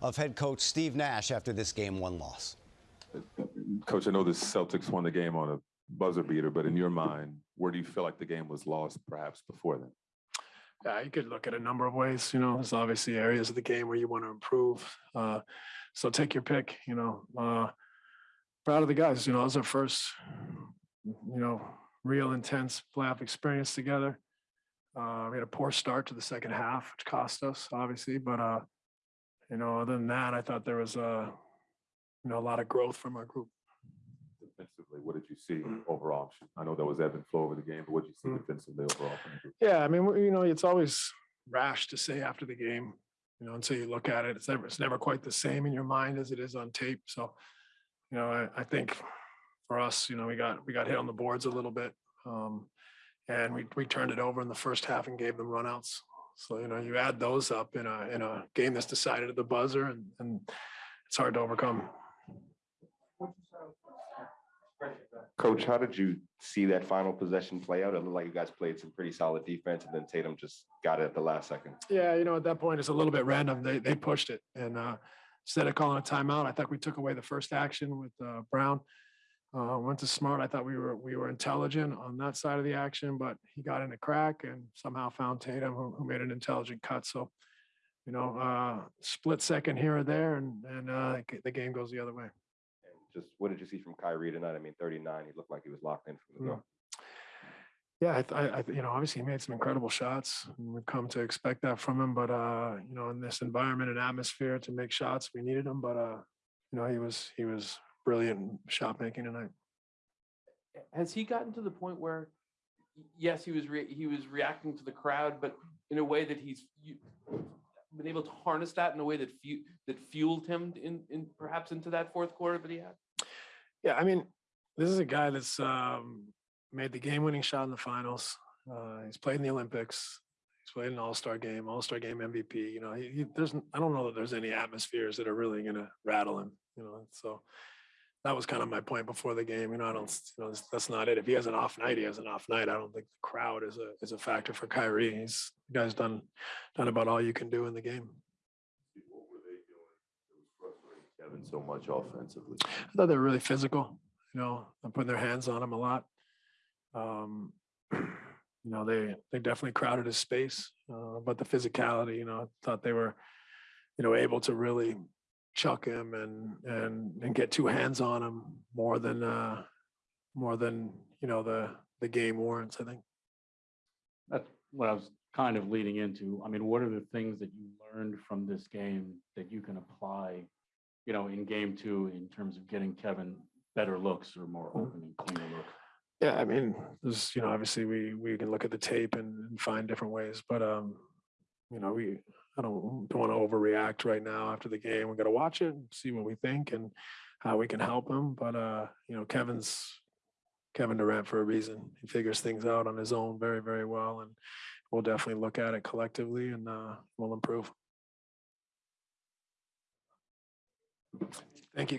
of head coach Steve Nash after this game one loss. Coach, I know the Celtics won the game on a buzzer beater, but in your mind, where do you feel like the game was lost perhaps before then? Yeah, you could look at a number of ways. You know, there's obviously areas of the game where you want to improve. Uh, so take your pick. You know, uh, proud of the guys. You know, it was our first, you know, real intense playoff experience together. Uh, we had a poor start to the second half, which cost us obviously. But uh, you know, other than that, I thought there was a, you know a lot of growth from our group. Defensively, what did you see overall? I know there was ebb and flow over the game, but what did you see Mm. defensively overall? from the group? Yeah, I mean, you know, it's always rash to say after the game, you know, until you look at it. It's never, it's never quite the same in your mind as it is on tape. So, you know, I, I think for us, you know, we got we got hit on the boards a little bit, um, and we we turned it over in the first half and gave them runouts. So you know, you add those up in a in a game that's decided at the buzzer, and and it's hard to overcome. Coach, how did you see that final possession play out? It looked like you guys played some pretty solid defense, and then Tatum just got it at the last second. Yeah, you know, at that point, it's a little bit random. They they pushed it, and uh, instead of calling a timeout, I thought we took away the first action with uh, Brown. Uh, went to Smart. I thought we were we were intelligent on that side of the action, but he got in a crack and somehow found Tatum, who, who made an intelligent cut. So, you know, uh, split second here or there, and and uh, the game goes the other way. And just what did you see from Kyrie tonight? I mean, 39, he looked like he was locked in from the Mm. go. Yeah, I, I, I, you know, obviously he made some incredible shots. and We've come to expect that from him, but uh, you know, in this environment and atmosphere to make shots, we needed him. But uh, you know, he was he was brilliant shot making tonight. has he gotten to the point where yes he was re- he was reacting to the crowd but in a way that he's you, been able to harness that in a way that fu- that fueled him in, in perhaps into that fourth quarter that he had Yeah, I mean, this is a guy that's um, made the game winning shot in the finals. Uh, he's played in the Olympics. He's played an All Star game, All Star game MVP. You know, he, he, there's I don't know that there's any atmospheres that are really going to rattle him. You know, so that was kind of my point before the game. You know, I don't, you know, that's- that's not it. If he has an off night, he has an off night. I don't think the crowd is a is a factor for Kyrie. He's the guy's done done about all you can do in the game. What were they doing? It was frustrating Kevin so much offensively. I thought they were really physical. You know, they're putting their hands on him a lot. Um, you know, they they definitely crowded his space, uh, but the physicality, you know, I thought they were, you know, able to really chuck him and and and get two hands on him more than uh, more than you know the the game warrants. I think. That's what I was kind of leading into. I mean, what are the things that you learned from this game that you can apply, you know, in game two in terms of getting Kevin better looks or more open and cleaner looks? Yeah, I mean, there's you know obviously we we can look at the tape and, and find different ways, but um, you know we I don't don't want to overreact right now after the game. We got to watch it, see what we think, and how we can help him. But uh, you know, Kevin's Kevin Durant for a reason. He figures things out on his own very very well, and we'll definitely look at it collectively, and uh, we'll improve. Thank you, guys.